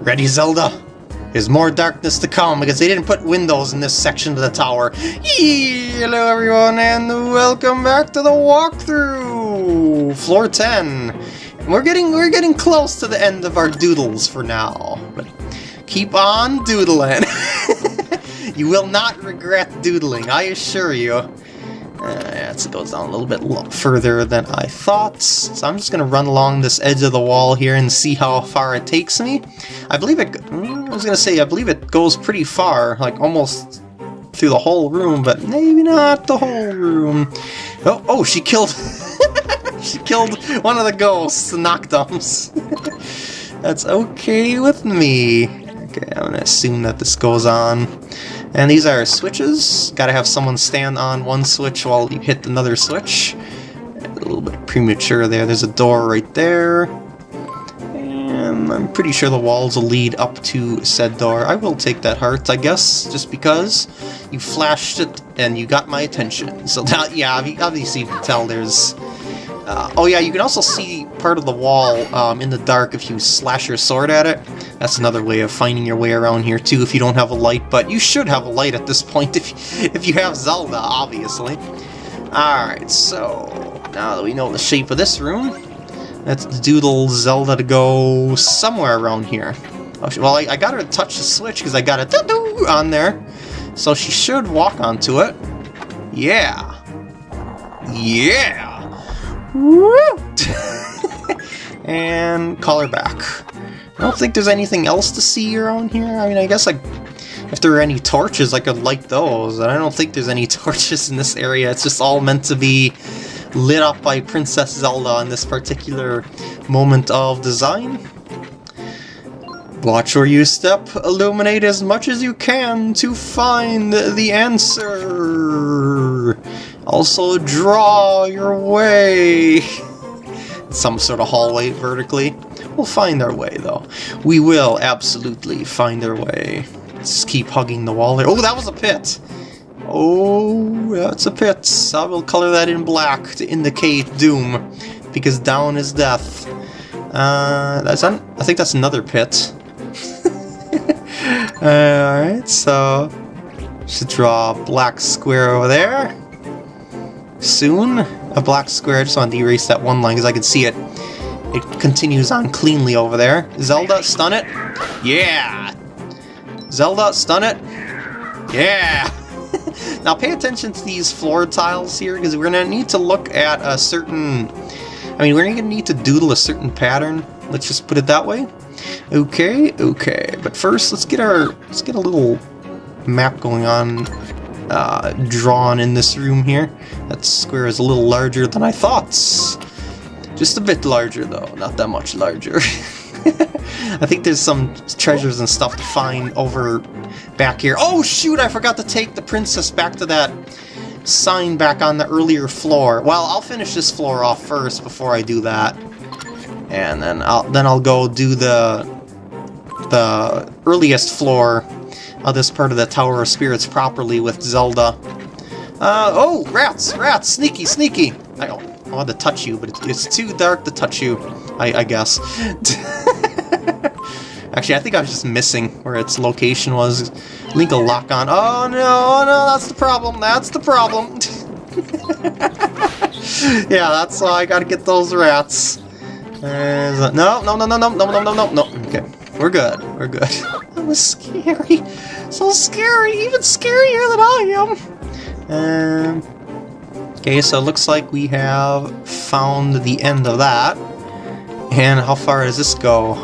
Ready, Zelda? There's more darkness to come because they didn't put windows in this section of the tower. Hello everyone and welcome back to the walkthrough! Floor 10. We're getting we're getting close to the end of our doodles for now. But keep on doodling. you will not regret doodling, I assure you. Uh, it goes down a little bit further than I thought, so I'm just going to run along this edge of the wall here and see how far it takes me. I believe it, mm, I was going to say, I believe it goes pretty far, like almost through the whole room, but maybe not the whole room. Oh, oh, she killed, she killed one of the ghosts, the Noctums. That's okay with me. Okay, I'm going to assume that this goes on. And these are switches. Gotta have someone stand on one switch while you hit another switch. A little bit premature there. There's a door right there. And I'm pretty sure the walls will lead up to said door. I will take that heart, I guess, just because you flashed it and you got my attention. So now, yeah, obviously you can tell there's uh, oh yeah, you can also see part of the wall um, in the dark if you slash your sword at it. That's another way of finding your way around here too if you don't have a light, but you should have a light at this point if, if you have Zelda, obviously. Alright, so now that we know the shape of this room, let's doodle Zelda to go somewhere around here. Oh, well, I, I got her to touch the switch because I got a on there, so she should walk onto it. Yeah. Yeah! and call her back. I don't think there's anything else to see around here. I mean, I guess like if there are any torches, I could light those. And I don't think there's any torches in this area. It's just all meant to be lit up by Princess Zelda in this particular moment of design. Watch where you step, illuminate as much as you can to find the answer. Also draw your way. Some sort of hallway vertically. We'll find our way though. We will absolutely find our way. Let's keep hugging the wall here. Oh, that was a pit! Oh, that's a pit. I will color that in black to indicate doom, because down is death. Uh, that's I think that's another pit. Alright, so... Should draw a black square over there. Soon, a black square. I just wanted to erase that one line because I could see it. It continues on cleanly over there. Zelda, stun it. Yeah! Zelda, stun it. Yeah! now pay attention to these floor tiles here because we're going to need to look at a certain... I mean, we're going to need to doodle a certain pattern. Let's just put it that way. Okay, okay. But first, let's get our let's get a little map going on, uh, drawn in this room here. That square is a little larger than I thought. Just a bit larger, though. Not that much larger. I think there's some treasures and stuff to find over back here. Oh, shoot! I forgot to take the princess back to that sign back on the earlier floor. Well, I'll finish this floor off first before I do that and then I'll then I'll go do the the earliest floor of this part of the Tower of Spirits properly with Zelda. Uh, oh, rats, rats, sneaky, sneaky. I, I want to touch you, but it's, it's too dark to touch you, I, I guess. Actually, I think I was just missing where its location was. Link a lock on. Oh no, oh, no, that's the problem. That's the problem. yeah, that's why I gotta get those rats. Uh, no, no, no, no, no, no, no, no, no, no. Okay, we're good. We're good. that was scary. So scary. Even scarier than I am. Um, okay, so it looks like we have found the end of that. And how far does this go?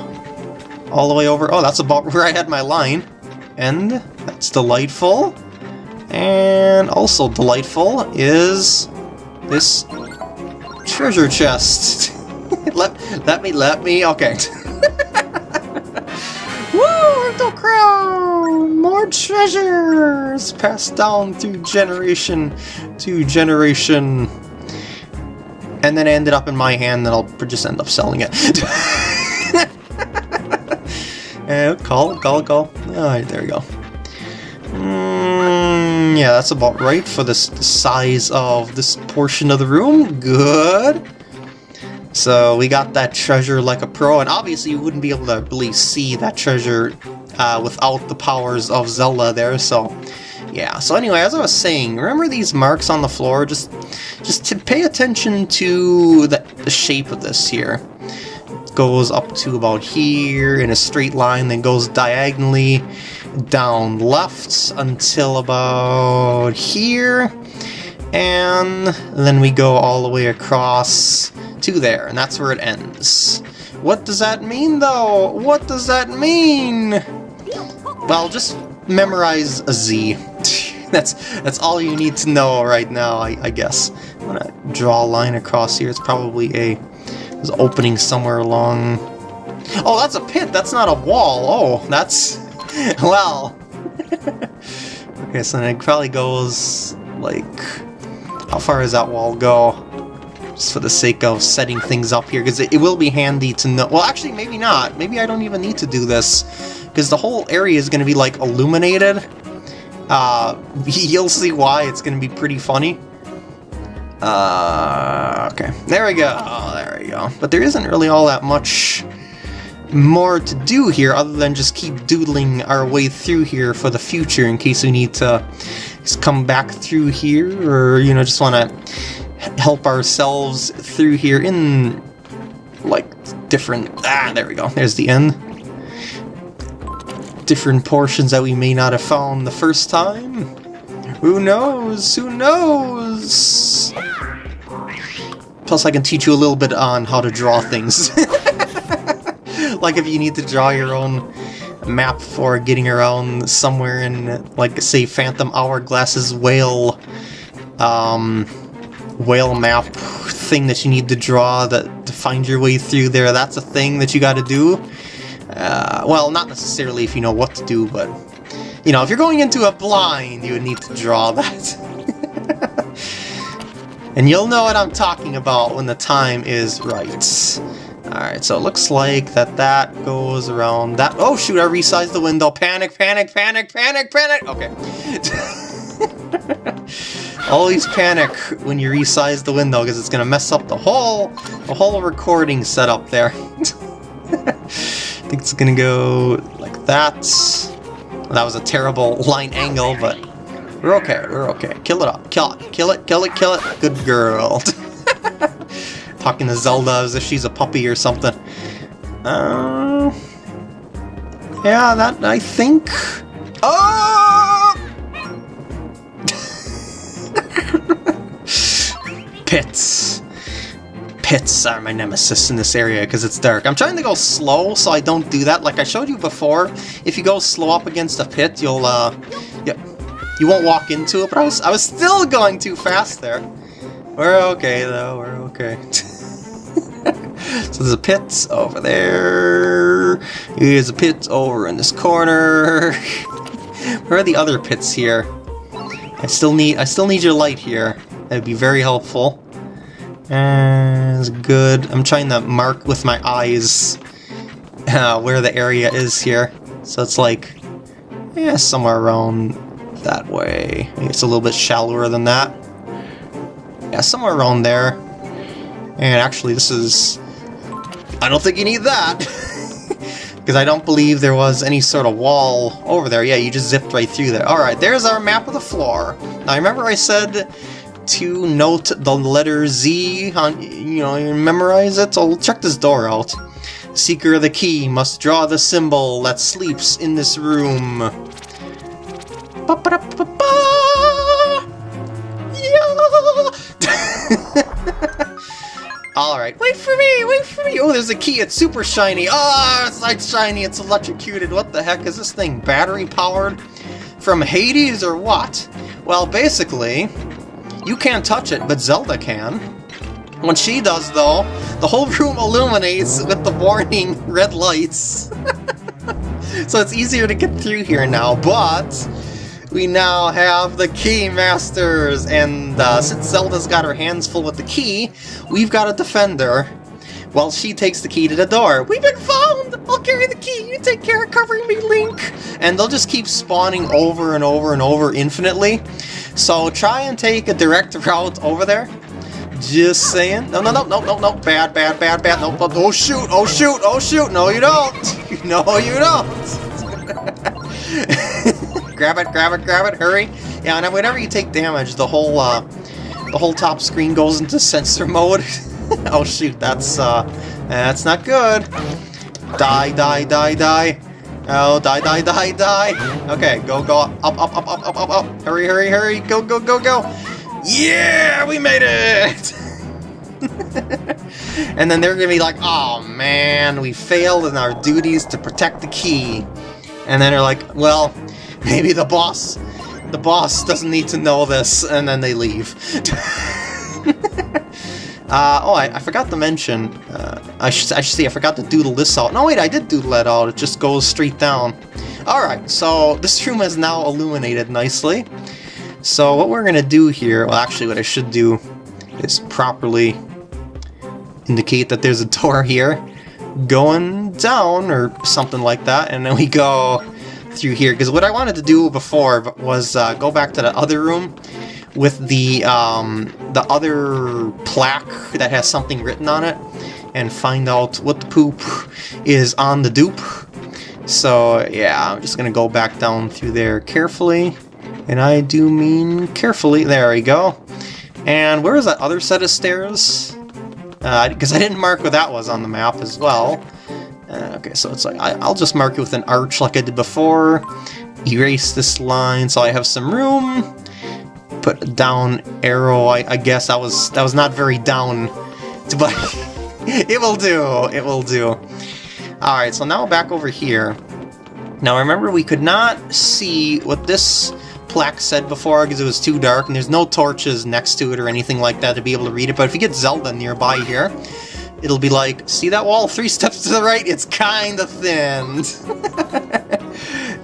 All the way over? Oh, that's about where I had my line. And that's delightful. And also delightful is this treasure chest. let, let me, let me, okay. Woo, the crown! More treasures passed down through generation to generation. And then ended up in my hand, then I'll just end up selling it. and call call call. Alright, there we go. Mm, yeah, that's about right for this the size of this portion of the room. Good. So we got that treasure like a pro, and obviously you wouldn't be able to really see that treasure uh, without the powers of Zelda there, so yeah. So anyway, as I was saying, remember these marks on the floor? Just just to pay attention to the, the shape of this here. Goes up to about here in a straight line, then goes diagonally down left until about here, and then we go all the way across to there, and that's where it ends. What does that mean, though? What does that mean? Well, just memorize a Z. that's that's all you need to know right now, I, I, guess. I'm gonna draw a line across here. It's probably a there's opening somewhere along. Oh, that's a pit. That's not a wall. Oh, that's well. okay, so then it probably goes like how far does that wall go? Just for the sake of setting things up here, because it, it will be handy to know. Well, actually, maybe not. Maybe I don't even need to do this because the whole area is going to be like illuminated. Uh, you'll see why. It's going to be pretty funny. Uh, okay, there we go. Oh, there we go. But there isn't really all that much more to do here other than just keep doodling our way through here for the future in case we need to just come back through here or, you know, just want to help ourselves through here in, like, different... Ah, there we go. There's the end different portions that we may not have found the first time. Who knows? Who knows? Plus I can teach you a little bit on how to draw things. like if you need to draw your own map for getting around somewhere in, like, say, Phantom Hourglass's whale, um, whale map thing that you need to draw that to find your way through there. That's a thing that you got to do. Uh, well, not necessarily if you know what to do, but, you know, if you're going into a blind, you would need to draw that. and you'll know what I'm talking about when the time is right. Alright, so it looks like that that goes around that- Oh shoot, I resized the window! Panic, panic, panic, panic, panic! Okay. Always panic when you resize the window because it's gonna mess up the whole the whole recording setup there. I think it's gonna go like that. That was a terrible line angle, but we're okay, we're okay. Kill it up, kill it, kill it, kill it, kill it. Good girl. Talking to Zelda as if she's a puppy or something. Uh, yeah, that, I think... Oh! Pits pits are my nemesis in this area because it's dark. I'm trying to go slow so I don't do that. Like I showed you before, if you go slow up against a pit, you'll, uh, yeah, you won't walk into it, but I was, I was still going too fast there. We're okay, though. We're okay. so there's a pit over there. Here's a pit over in this corner. Where are the other pits here? I still need I still need your light here. That'd be very helpful. That's good. I'm trying to mark with my eyes uh, where the area is here. So it's like, yeah, somewhere around that way. It's a little bit shallower than that. Yeah, somewhere around there. And actually, this is... I don't think you need that! Because I don't believe there was any sort of wall over there. Yeah, you just zipped right through there. Alright, there's our map of the floor. Now, remember I said to note the letter Z, on, you know, memorize it? So check this door out. Seeker of the key must draw the symbol that sleeps in this room. Ba -ba -da -ba yeah! Alright, wait for me, wait for me! Oh, there's a key, it's super shiny! Oh, it's like shiny, it's electrocuted. What the heck, is this thing battery powered? From Hades or what? Well, basically, you can't touch it, but Zelda can. When she does, though, the whole room illuminates with the warning red lights. so it's easier to get through here now, but we now have the Key Masters, and uh, since Zelda's got her hands full with the key, we've got a defender while she takes the key to the door. We've been found! I'll carry the key, you take care of covering me, Link! And they'll just keep spawning over and over and over infinitely. So try and take a direct route over there. Just saying. No, no, no, no, no, no. Bad, bad, bad, bad. No, no, oh shoot, oh shoot, oh shoot. No, you don't. No, you don't. grab it, grab it, grab it. Hurry. Yeah, and whenever you take damage, the whole, uh, the whole top screen goes into sensor mode. oh shoot, that's, uh, that's not good. Die, die, die, die. Oh, die, die, die, die. Okay, go, go, up, up, up, up, up, up, up. Hurry, hurry, hurry. Go, go, go, go. Yeah, we made it! and then they're gonna be like, oh man, we failed in our duties to protect the key. And then they're like, well, maybe the boss, the boss doesn't need to know this, and then they leave. Uh, oh, I, I, forgot to mention, uh, I, should, I should see, I forgot to doodle this out. No, wait, I did doodle it out, it just goes straight down. Alright, so this room is now illuminated nicely. So what we're going to do here, well actually what I should do is properly indicate that there's a door here going down or something like that, and then we go through here. Because what I wanted to do before was uh, go back to the other room with the um, the other plaque that has something written on it and find out what the poop is on the dupe. So yeah, I'm just gonna go back down through there carefully. And I do mean carefully. There we go. And where is that other set of stairs? Because uh, I didn't mark where that was on the map as well. Uh, okay, so it's like, I, will just mark it with an arch like I did before. Erase this line so I have some room put down arrow. I, I guess that was that was not very down, but it will do. It will do. All right, so now back over here. Now remember, we could not see what this plaque said before because it was too dark, and there's no torches next to it or anything like that to be able to read it. But if you get Zelda nearby here, it'll be like, see that wall three steps to the right? It's kind of thinned.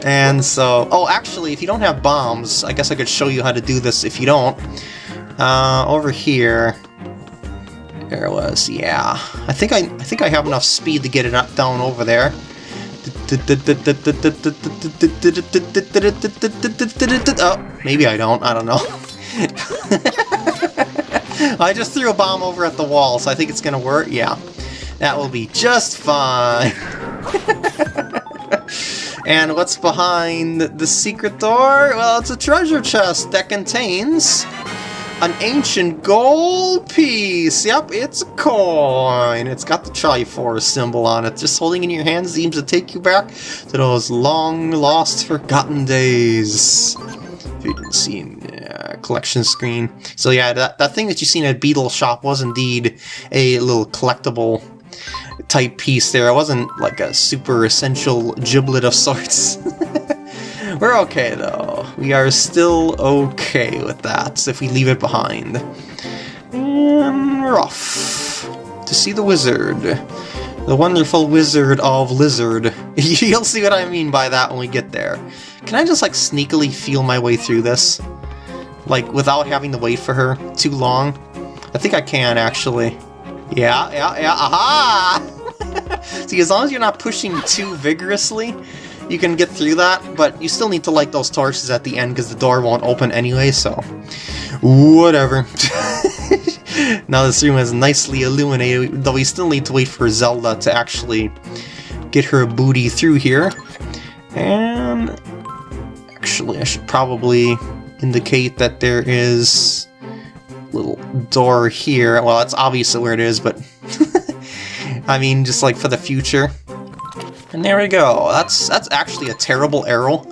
And so, oh, actually, if you don't have bombs, I guess I could show you how to do this if you don't. Uh, over here, there it was, yeah. I think I, I think I have enough speed to get it up down over there. Oh, maybe I don't, I don't know. I just threw a bomb over at the wall, so I think it's gonna work, yeah. That will be just fine. And what's behind the secret door? Well, it's a treasure chest that contains an ancient gold piece. Yep, it's a coin. It's got the Triforce symbol on it. Just holding in your hand seems to take you back to those long lost forgotten days. If you didn't see uh, collection screen. So yeah, that, that thing that you seen at Beedle Shop was indeed a little collectible type piece there. It wasn't like a super essential giblet of sorts. We're okay though. We are still okay with that if we leave it behind. And we're off to see the wizard. The wonderful wizard of Lizard. You'll see what I mean by that when we get there. Can I just like sneakily feel my way through this? Like without having to wait for her too long? I think I can actually. Yeah, yeah, yeah, aha! See, as long as you're not pushing too vigorously, you can get through that, but you still need to light those torches at the end because the door won't open anyway, so... Whatever. now this room is nicely illuminated, though we still need to wait for Zelda to actually get her booty through here. And... Actually, I should probably indicate that there is a little door here. Well, that's obviously where it is, but I mean, just like for the future. And there we go. That's that's actually a terrible arrow.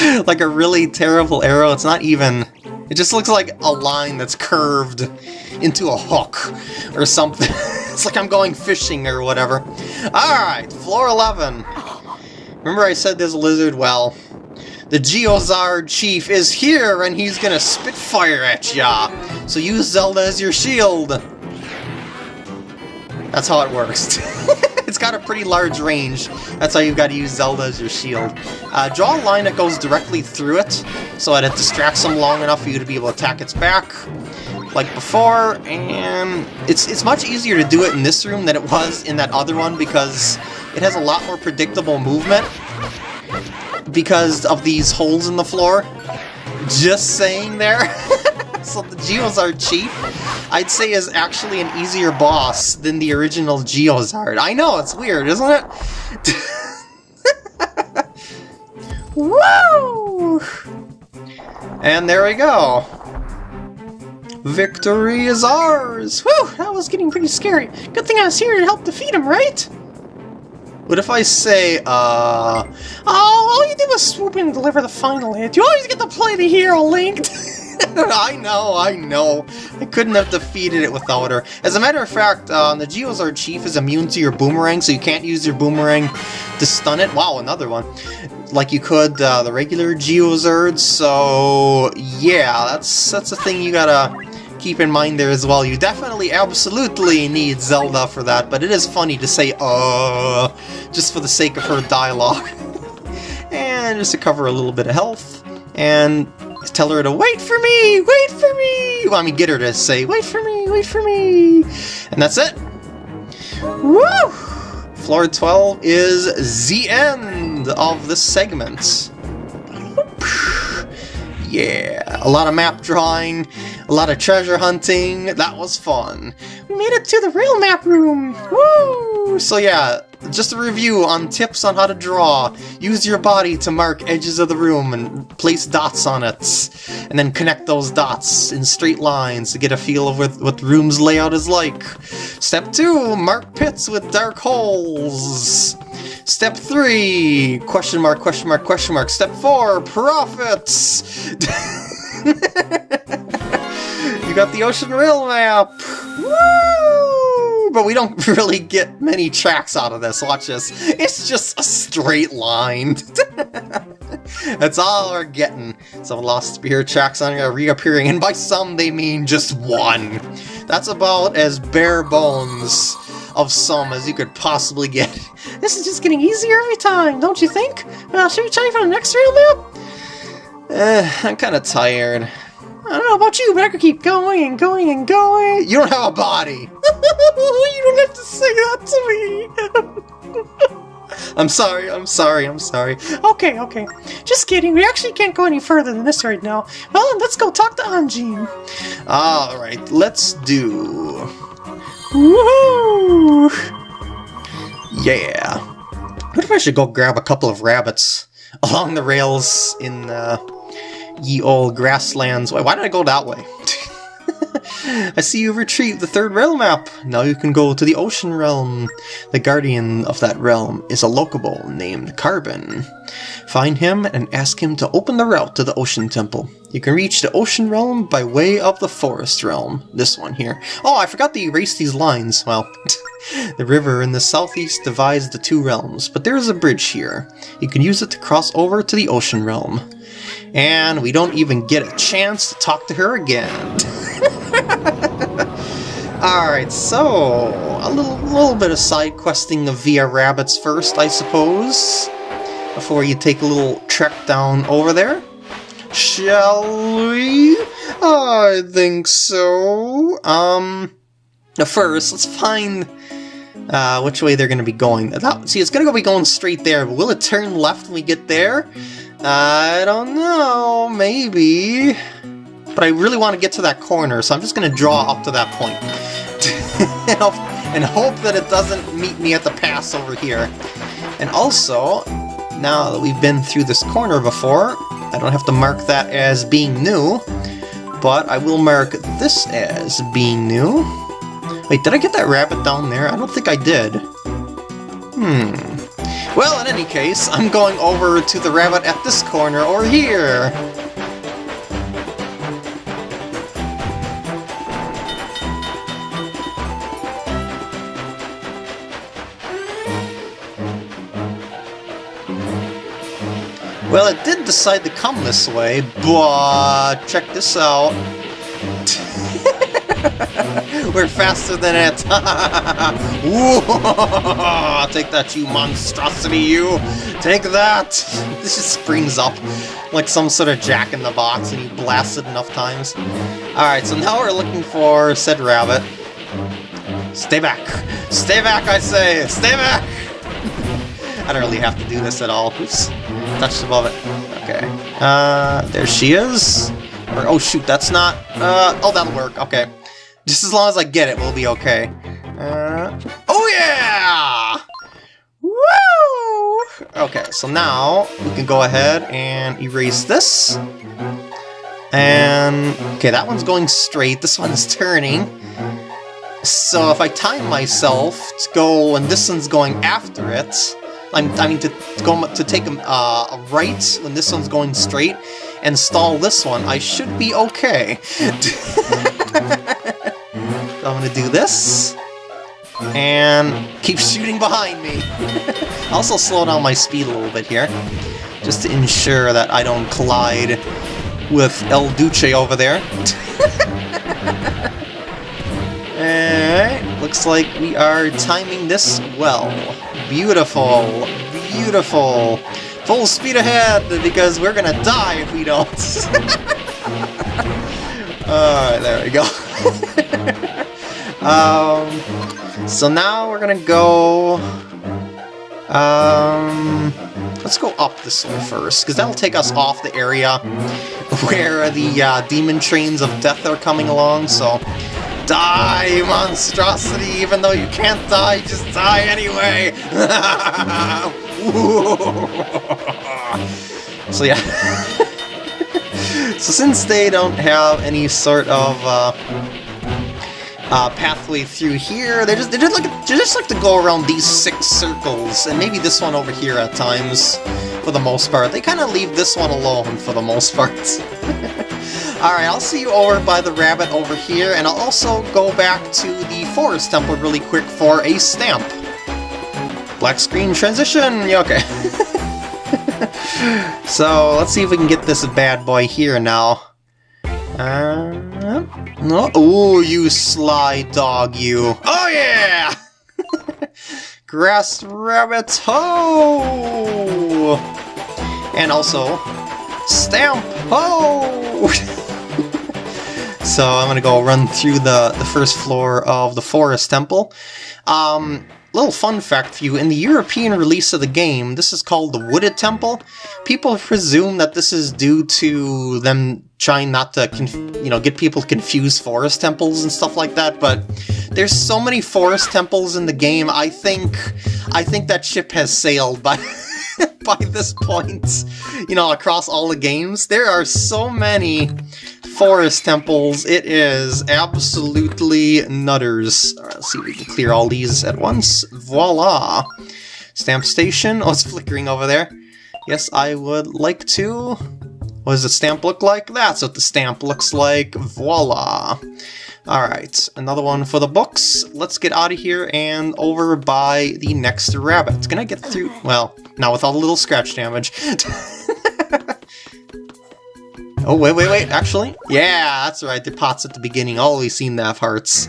like a really terrible arrow. It's not even... It just looks like a line that's curved into a hook or something. it's like I'm going fishing or whatever. Alright, floor 11. Remember I said there's a lizard? Well, the Geozard chief is here and he's gonna spit fire at ya. So use Zelda as your shield. That's how it works. it's got a pretty large range. That's how you've got to use Zelda as your shield. Uh, draw a line that goes directly through it, so that it distracts them long enough for you to be able to attack its back, like before, and it's, it's much easier to do it in this room than it was in that other one because it has a lot more predictable movement, because of these holes in the floor. Just saying there. so the Geozard Chief, I'd say is actually an easier boss than the original Geozard. I know, it's weird, isn't it? Woo! And there we go. Victory is ours! Whew, that was getting pretty scary. Good thing I was here to help defeat him, right? What if I say, uh... Oh, all you did was swoop in and deliver the final hit. You always get to play the hero, Link! I know, I know. I couldn't have defeated it without her. As a matter of fact, uh, the Geozard Chief is immune to your boomerang, so you can't use your boomerang to stun it. Wow, another one. Like you could uh, the regular Geozard, so yeah, that's that's a thing you gotta keep in mind there as well. You definitely, absolutely need Zelda for that, but it is funny to say, uh, just for the sake of her dialogue. and just to cover a little bit of health, and tell her to wait for me, wait for me! Well, I mean, get her to say, wait for me, wait for me! And that's it! Woo! Floor 12 is the end of this segment. Yeah, a lot of map drawing, a lot of treasure hunting, that was fun. We made it to the real map room! Woo! So yeah, just a review on tips on how to draw. Use your body to mark edges of the room and place dots on it. And then connect those dots in straight lines to get a feel of what, what the room's layout is like. Step 2, mark pits with dark holes. Step 3, question mark, question mark, question mark. Step 4, profits. you got the Ocean Rail map. Woo! But we don't really get many tracks out of this. Watch this. It's just a straight line. That's all we're getting. Some lost spear tracks on reappearing, and by some they mean just one. That's about as bare bones of some as you could possibly get. This is just getting easier every time, don't you think? Well, should we try for the next rail map? Uh, I'm kind of tired. I don't know about you, but I could keep going and going and going. You don't have a body. you don't have to say that to me. I'm sorry, I'm sorry, I'm sorry. Okay, okay. Just kidding, we actually can't go any further than this right now. Well, let's go talk to Anjean. Alright, let's do... Woohoo! Yeah. What if I should go grab a couple of rabbits along the rails in uh, ye old grasslands? Why, why did I go that way? I see you've retrieved the third realm map. Now you can go to the ocean realm. The guardian of that realm is a Lokomo named Carben. Find him and ask him to open the route to the ocean temple. You can reach the ocean realm by way of the forest realm. This one here. Oh, I forgot to erase these lines. Well, the river in the southeast divides the two realms, but there is a bridge here. You can use it to cross over to the ocean realm. And we don't even get a chance to talk to her again. Alright, so a little little bit of side questing of Via Rabbits first, I suppose. Before you take a little trek down over there. Shall we? I think so. Um, first, let's find uh, which way they're going to be going. See, it's going to be going straight there, but will it turn left when we get there? I don't know, maybe. But I really want to get to that corner, so I'm just going to draw up to that point. and hope that it doesn't meet me at the pass over here. And also, now that we've been through this corner before, I don't have to mark that as being new, but I will mark this as being new. Wait, did I get that rabbit down there? I don't think I did. Hmm. Well, in any case, I'm going over to the rabbit at this corner or here. Well, it did decide to come this way, but check this out. We're faster than it! Take that, you monstrosity, you! Take that! This just springs up like some sort of jack-in-the-box and you blast it enough times. Alright, so now we're looking for said rabbit. Stay back! Stay back, I say! Stay back! I don't really have to do this at all. Oops touched above it. Okay. Uh, there she is. Or, oh shoot, that's not... Uh, oh, that'll work, okay. Just as long as I get it, we'll be okay. Uh, oh yeah! Woo! Okay, so now we can go ahead and erase this. And, okay, that one's going straight, this one's turning. So if I time myself to go when this one's going after it, I'm, I mean to, to go to take a, uh, a right when this one's going straight, and stall this one, I should be okay. I'm gonna do this, and keep shooting behind me. Also slow down my speed a little bit here, just to ensure that I don't collide with El Duce over there. Alright, looks like we are timing this well. Beautiful, beautiful. Full speed ahead, because we're gonna die if we don't. Alright, there we go. Um, so now we're gonna go... Um, let's go up this way first, because that'll take us off the area where the uh, demon trains of death are coming along, so Die, monstrosity! Even though you can't die, just die anyway! so yeah. so since they don't have any sort of uh, uh, pathway through here, they just they just like they just like to go around these six circles, and maybe this one over here at times, for the most part. They kind of leave this one alone for the most part. Alright, I'll see you over by the rabbit over here, and I'll also go back to the forest temple really quick for a stamp. Black screen transition! Yeah, okay. so, let's see if we can get this bad boy here now. Uh, no. Ooh, you sly dog, you. Oh, yeah! Grass rabbit, ho! And also, stamp, ho! So I'm gonna go run through the, the first floor of the Forest Temple. Um, little fun fact for you, in the European release of the game, this is called the Wooded Temple. People presume that this is due to them trying not to, you know, get people to confuse forest temples and stuff like that, but there's so many forest temples in the game, I think, I think that ship has sailed by... by this point, you know, across all the games. There are so many forest temples. It is absolutely nutters. Right, let's see if we can clear all these at once. Voila! Stamp station. Oh, it's flickering over there. Yes, I would like to. What does the stamp look like? That's what the stamp looks like. Voila! Alright, another one for the books. Let's get out of here and over by the next rabbit. Can I get through? Well, not with all the little scratch damage. Oh, wait, wait, wait, actually? Yeah, that's right, the pots at the beginning always seem to have hearts.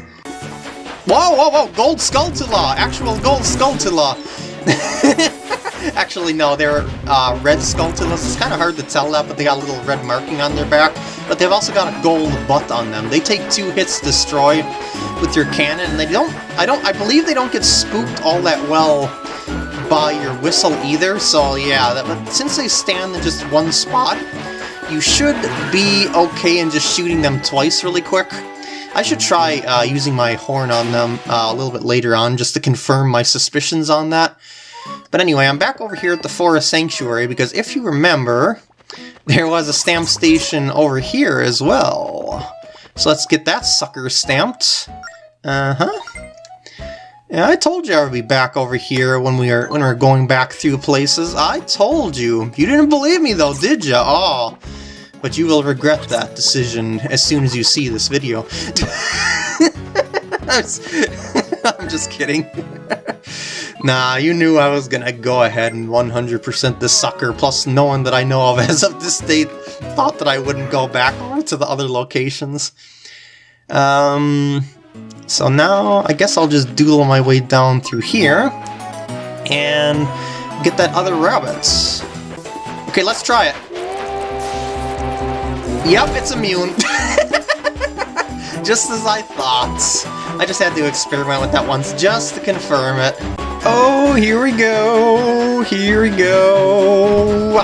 Whoa, whoa, whoa, gold Skulltula! Actual gold Skulltula! Actually, no, they're uh, red Skulltulas. It's kind of hard to tell that, but they got a little red marking on their back. But they've also got a gold butt on them. They take two hits destroy with your cannon, and they don't, I don't, I believe they don't get spooked all that well by your whistle either, so yeah, that, but since they stand in just one spot, you should be okay in just shooting them twice really quick. I should try uh, using my horn on them uh, a little bit later on just to confirm my suspicions on that. But anyway, I'm back over here at the Forest Sanctuary because if you remember, there was a stamp station over here as well. So let's get that sucker stamped. Uh-huh. Yeah, I told you I would be back over here when we are when we are going back through places. I told you. You didn't believe me though, did you? Oh. But you will regret that decision as soon as you see this video. I'm just kidding. nah, you knew I was gonna go ahead and 100% this sucker, plus no one that I know of as of this date thought that I wouldn't go back to the other locations. Um, so now I guess I'll just doodle my way down through here and get that other rabbit. Okay, let's try it. Yep, it's immune. just as I thought. I just had to experiment with that once just to confirm it. Oh, here we go. Here we go.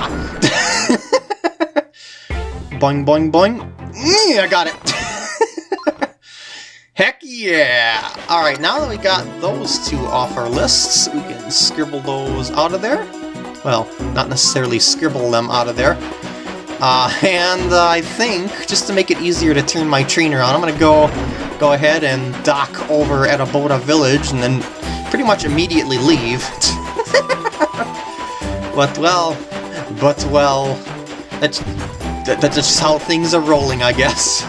boing, boing, boing. Mm, I got it! Heck yeah! Alright, now that we got those two off our lists, we can scribble those out of there. Well, not necessarily scribble them out of there. Uh, and uh, I think, just to make it easier to turn my trainer on, I'm gonna go go ahead and dock over at Aboda Village and then pretty much immediately leave. but well, but well, that's, that, that's just how things are rolling, I guess.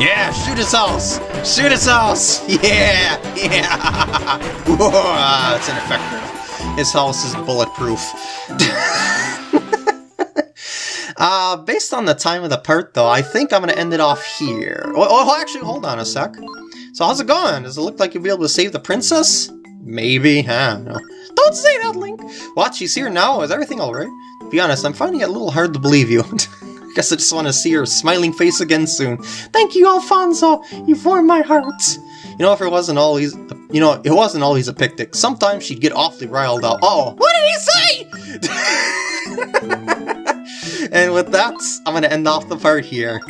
Yeah, shoot his house! Shoot his house! Yeah! Yeah! Whoa, it's ineffective. His house is bulletproof. Uh, based on the time of the part, though, I think I'm going to end it off here. Oh, oh, actually, hold on a sec. So how's it going? Does it look like you'll be able to save the princess? Maybe, I don't know. Don't say that, Link! What, she's here now? Is everything alright? To be honest, I'm finding it a little hard to believe you. Guess I just want to see her smiling face again soon. Thank you, Alfonso! You've warmed my heart! You know, if it wasn't always, you know, it wasn't always a picnic. Sometimes she'd get awfully riled up. Oh, what did he say? and with that, I'm going to end off the part here.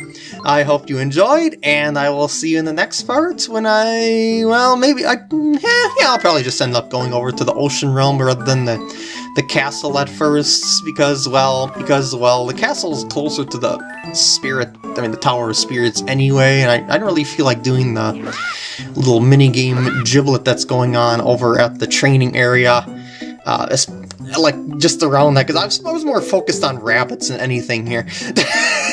I hope you enjoyed, and I will see you in the next part when I, well, maybe, I, yeah, yeah, I'll probably just end up going over to the ocean realm rather than the, the castle at first, because, well, because, well, the castle is closer to the spirit, I mean, the Tower of Spirits anyway, and I, I don't really feel like doing the little mini-game giblet that's going on over at the training area. Uh, like, just around that, because I was, more focused on rabbits than anything here.